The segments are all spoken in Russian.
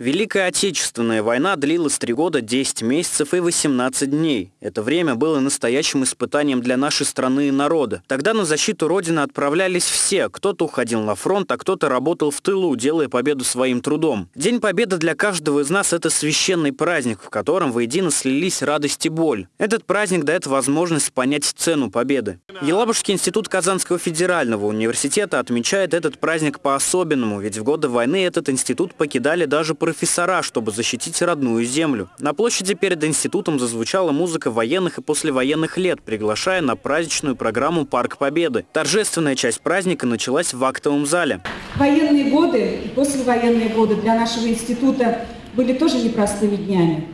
Великая Отечественная война длилась 3 года, 10 месяцев и 18 дней. Это время было настоящим испытанием для нашей страны и народа. Тогда на защиту Родины отправлялись все. Кто-то уходил на фронт, а кто-то работал в тылу, делая победу своим трудом. День Победы для каждого из нас – это священный праздник, в котором воедино слились радость и боль. Этот праздник дает возможность понять цену победы. Елабужский институт Казанского федерального университета отмечает этот праздник по-особенному, ведь в годы войны этот институт покидали даже профессора, чтобы защитить родную землю. На площади перед институтом зазвучала музыка военных и послевоенных лет, приглашая на праздничную программу «Парк Победы». Торжественная часть праздника началась в актовом зале. Военные годы и послевоенные годы для нашего института были тоже непростыми днями.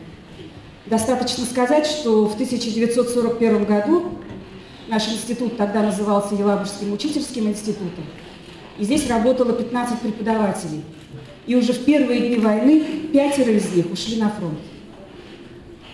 Достаточно сказать, что в 1941 году наш институт тогда назывался Елабужским учительским институтом, и здесь работало 15 преподавателей – и уже в первые дни войны пятеро из них ушли на фронт.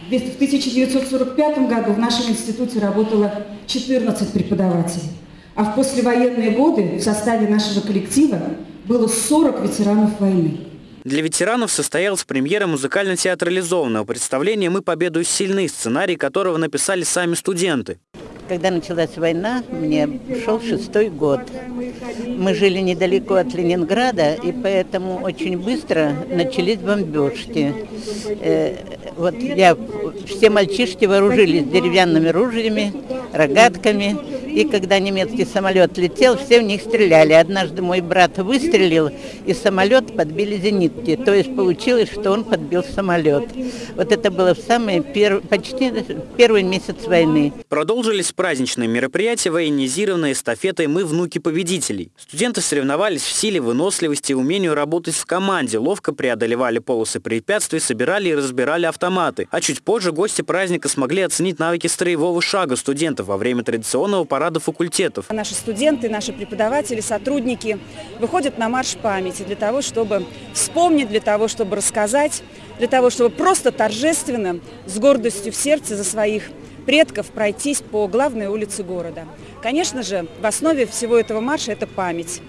В 1945 году в нашем институте работало 14 преподавателей, а в послевоенные годы в составе нашего коллектива было 40 ветеранов войны. Для ветеранов состоялась премьера музыкально-театрализованного представления «Мы победу сильны», сценарий которого написали сами студенты. Когда началась война, мне шел шестой год. Мы жили недалеко от Ленинграда, и поэтому очень быстро начались бомбежки. Э, вот я, все мальчишки вооружились деревянными ружьями, рогатками, и когда немецкий самолет летел, все в них стреляли. Однажды мой брат выстрелил, и самолет подбили зенитки. То есть получилось, что он подбил самолет. Вот это было в самый пер... почти первый месяц войны. Продолжились праздничные мероприятия, военизированные эстафетой «Мы внуки победителей». Студенты соревновались в силе, выносливости умению работать в команде, ловко преодолевали полосы препятствий, собирали и разбирали автоматы. А чуть позже гости праздника смогли оценить навыки строевого шага студентов во время традиционного парада факультетов. Наши студенты, наши преподаватели, сотрудники выходят на марш памяти для того, чтобы вспомнить, для того, чтобы рассказать, для того, чтобы просто торжественно, с гордостью в сердце за своих предков пройтись по главной улице города. Конечно же, в основе всего этого марша это память,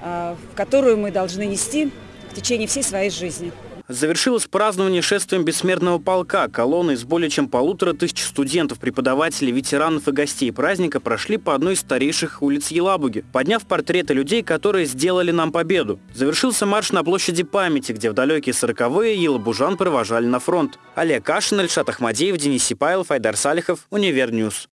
а, которую мы должны нести в течение всей своей жизни. Завершилось празднование шествием бессмертного полка. Колонны из более чем полутора тысяч студентов, преподавателей, ветеранов и гостей праздника прошли по одной из старейших улиц Елабуги, подняв портреты людей, которые сделали нам победу. Завершился марш на площади памяти, где в далекие сороковые елабужан провожали на фронт. Олег Кашин, Ильшат Ахмадеев, Денис Сипайлов, Айдар Салихов, Универньюз.